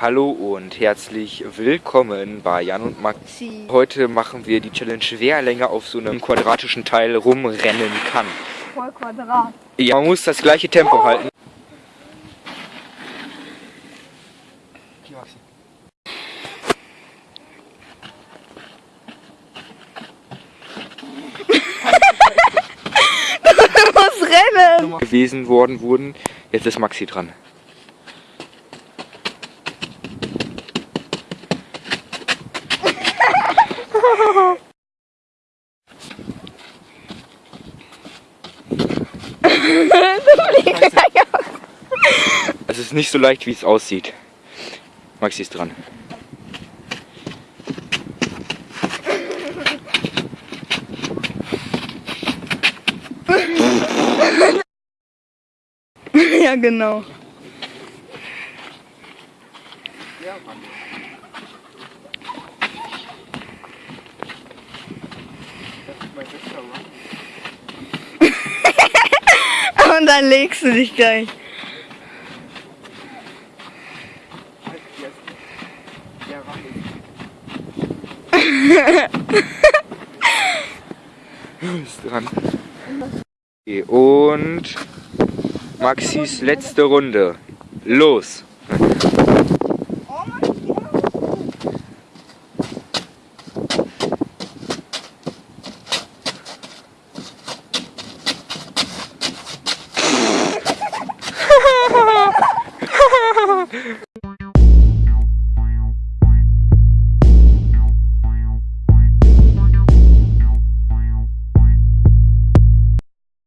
Hallo und herzlich willkommen bei Jan und Maxi. Heute machen wir die Challenge, wer länger auf so einem quadratischen Teil rumrennen kann. Voll Quadrat. Ja, man muss das gleiche Tempo halten. Hier, Maxi. Du musst rennen. gewesen worden wurden. Jetzt ist Maxi dran. Es ist nicht so leicht, wie es aussieht. Maxi ist dran. Ja, genau. Und dann legst du dich gleich. ist dran. Okay, und Maxis letzte Runde. Los!